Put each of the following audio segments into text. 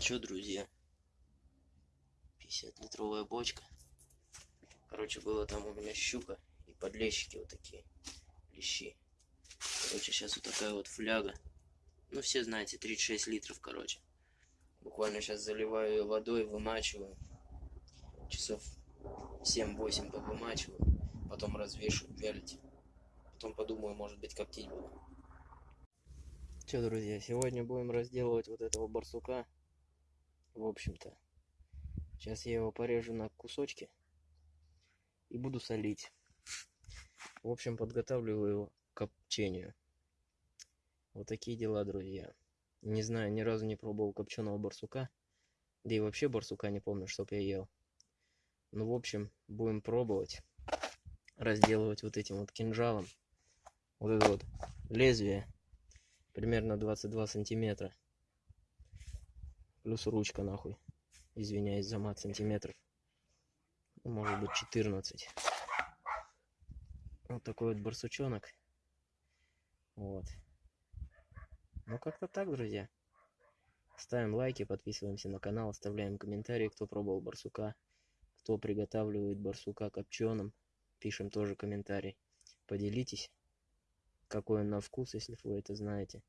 что, друзья? 50-литровая бочка. Короче, было там у меня щука и подлещики вот такие, лещи. Короче, сейчас вот такая вот фляга. Ну, все знаете, 36 литров, короче. Буквально сейчас заливаю ее водой, вымачиваю. Часов 7-8 повымачиваю. Потом развешиваю, вялить. Потом подумаю, может быть, коптить буду. Че, друзья, сегодня будем разделывать вот этого барсука. В общем-то. Сейчас я его порежу на кусочки. И буду солить. В общем, подготавливаю его к копчению. Вот такие дела, друзья. Не знаю, ни разу не пробовал копченого барсука. Да и вообще барсука не помню, чтоб я ел. Ну, в общем, будем пробовать разделывать вот этим вот кинжалом. Вот это вот лезвие. Примерно 22 сантиметра. Плюс ручка нахуй. Извиняюсь за мат сантиметров. Ну, может быть 14. Вот такой вот барсучонок. Вот. Ну как-то так, друзья. Ставим лайки, подписываемся на канал, оставляем комментарии, кто пробовал барсука, кто приготавливает барсука копченым. Пишем тоже комментарий. Поделитесь, какой он на вкус, если вы это знаете.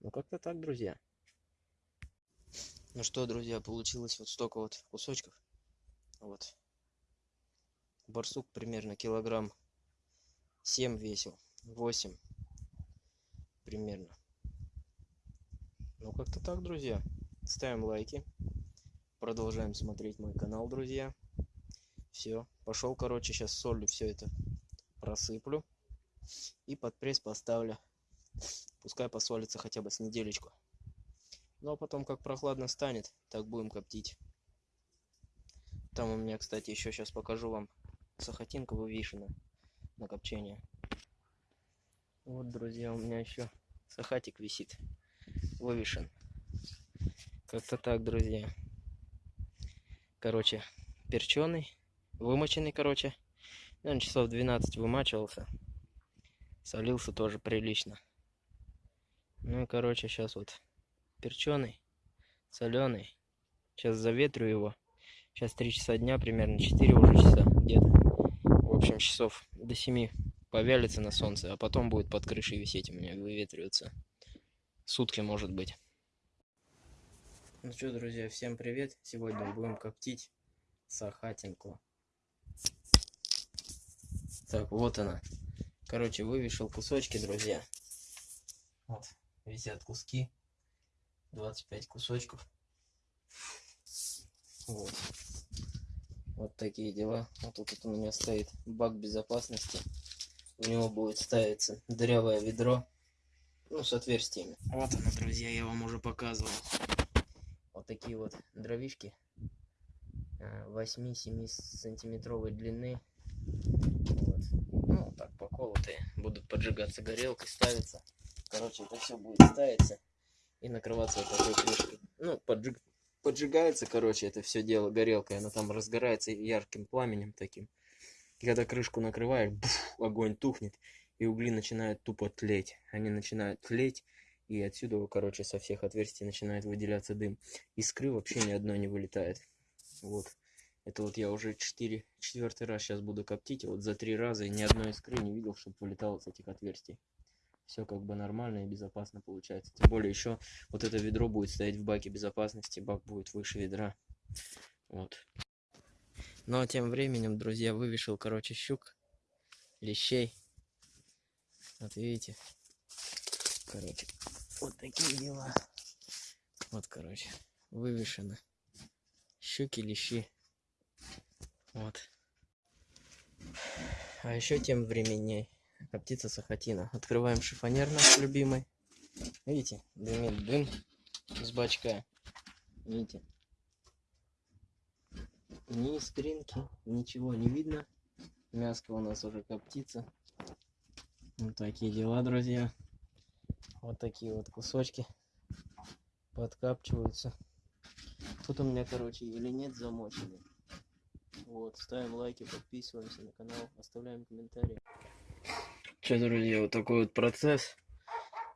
Ну как-то так, друзья. Ну что, друзья, получилось вот столько вот кусочков. Вот. Барсук примерно килограмм 7 весил. 8 примерно. Ну, как-то так, друзья. Ставим лайки. Продолжаем смотреть мой канал, друзья. Все. Пошел, короче, сейчас солью все это просыплю. И под пресс поставлю. Пускай посолится хотя бы с неделечку. Ну, а потом, как прохладно станет, так будем коптить. Там у меня, кстати, еще сейчас покажу вам сахатинка вывешена на копчение. Вот, друзья, у меня еще сахатик висит вывешен. Как-то так, друзья. Короче, перченый, вымоченный, короче. Он часов 12 вымачивался. Солился тоже прилично. Ну и, короче, сейчас вот перченый, соленый. Сейчас заветрю его. Сейчас 3 часа дня, примерно 4 уже часа где-то. В общем, часов до 7 повялится на солнце, а потом будет под крышей висеть у меня, выветриваться сутки может быть. Ну что, друзья, всем привет. Сегодня будем коптить сахатинку. Так, вот она. Короче, вывешил кусочки, друзья. Вот, висят куски. 25 кусочков. Вот. Вот такие дела. Вот тут вот у меня стоит бак безопасности. У него будет ставиться дырявое ведро ну, с отверстиями. Вот она, друзья, я вам уже показывал. Вот такие вот дровишки 8-7 э, сантиметровой длины. Вот. Ну, так, поколотые. Будут поджигаться горелкой, ставиться. Короче, это все будет ставиться и накрываться вот такой крышкой. Ну, поджиг... поджигается, короче, это все дело горелкой. Она там разгорается ярким пламенем таким. И когда крышку накрываешь, буф, огонь тухнет и угли начинают тупо тлеть. Они начинают тлеть, и отсюда, короче, со всех отверстий начинает выделяться дым. Искры вообще ни одной не вылетает. Вот. Это вот я уже четыре, четвертый раз сейчас буду коптить. Вот за три раза и ни одной искры не видел, чтобы вылетало с этих отверстий. Все как бы нормально и безопасно получается. Тем более еще вот это ведро будет стоять в баке безопасности. Бак будет выше ведра. Вот. Но тем временем, друзья, вывешил, короче, щук, лещей. Вот видите? Короче, вот такие дела. Вот, короче, вывешено. Щуки, лещи. Вот. А еще тем времени птица сахатина. Открываем шифонер наш любимый. Видите, дымит дым с бачка. Видите? Ни искринки, ничего не видно. Мяско у нас уже коптится. Вот такие дела, друзья. Вот такие вот кусочки подкапчиваются. Тут у меня, короче, или нет замоченный. Вот, ставим лайки, подписываемся на канал, оставляем комментарии. Че, друзья, вот такой вот процесс.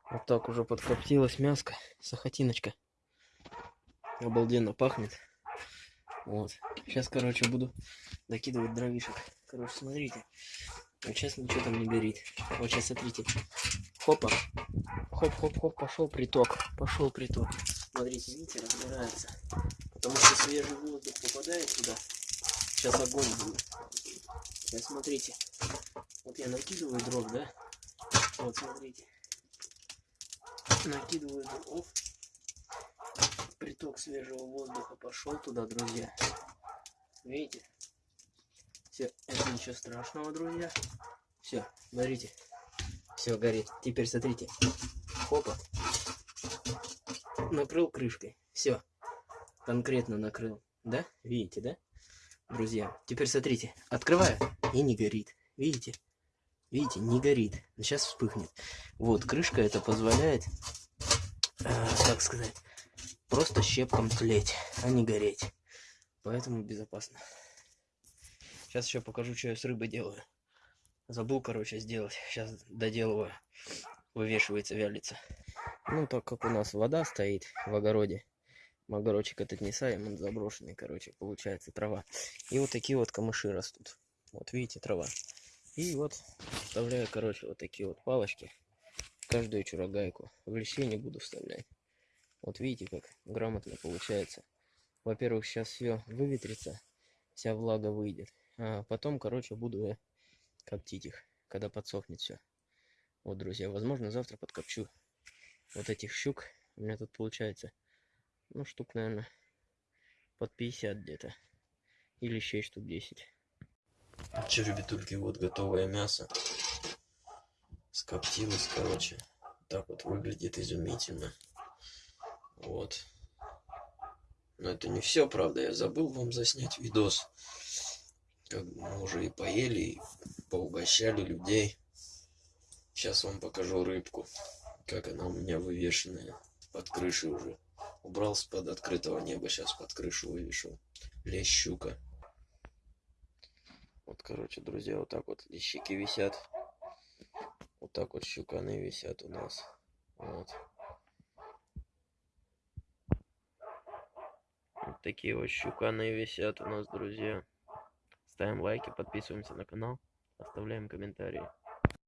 Вот так уже подкоптилась мяско, сахатиночка. Обалденно пахнет. Вот. Сейчас, короче, буду докидывать дровишек. Короче, смотрите. Вот сейчас ничего там не горит. Вот сейчас смотрите. Хопа. Хоп-хоп-хоп, пошел приток. Пошел приток. Смотрите, видите, разгорается. Потому что свежий воздух попадает туда. Сейчас огонь будет. Сейчас смотрите. Вот я накидываю дров, да? Вот смотрите. Накидываю дров. Приток свежего воздуха пошел туда, друзья. Видите? Все, это ничего страшного, друзья. Все, смотрите. Все горит. Теперь смотрите. Хопа. Накрыл крышкой. Все. Конкретно накрыл. Да? Видите, да? Друзья. Теперь смотрите. Открываю и не горит. Видите? Видите, не горит. Сейчас вспыхнет. Вот, крышка это позволяет, э, как сказать, просто щепком тлеть, а не гореть. Поэтому безопасно. Сейчас еще покажу, что я с рыбой делаю. Забыл, короче, сделать. Сейчас доделываю. Вывешивается, вялится. Ну, так как у нас вода стоит в огороде. Огородчик этот не саем, он заброшенный, короче, получается трава. И вот такие вот камыши растут. Вот видите, трава. И вот вставляю, короче, вот такие вот палочки. Каждую чурогайку. В лещей не буду вставлять. Вот видите, как грамотно получается. Во-первых, сейчас все выветрится, вся влага выйдет. А потом, короче, буду я коптить их, когда подсохнет все. Вот, друзья, возможно, завтра подкопчу вот этих щук. У меня тут получается, ну, штук, наверное, под 50 где-то. Или еще штук 10. Че, ребятульки, вот готовое мясо. Скоптилось, короче. Так вот выглядит изумительно. Вот. Но это не все, правда. Я забыл вам заснять видос. Как мы уже и поели, и поугощали людей. Сейчас вам покажу рыбку. Как она у меня вывешенная под крышей уже. Убрал с под открытого неба, сейчас под крышу вывешил. Лещ щука. Вот, короче, друзья, вот так вот лещики висят. Так вот щуканы висят у нас. Вот. Вот такие вот щуканы висят у нас, друзья. Ставим лайки, подписываемся на канал, оставляем комментарии.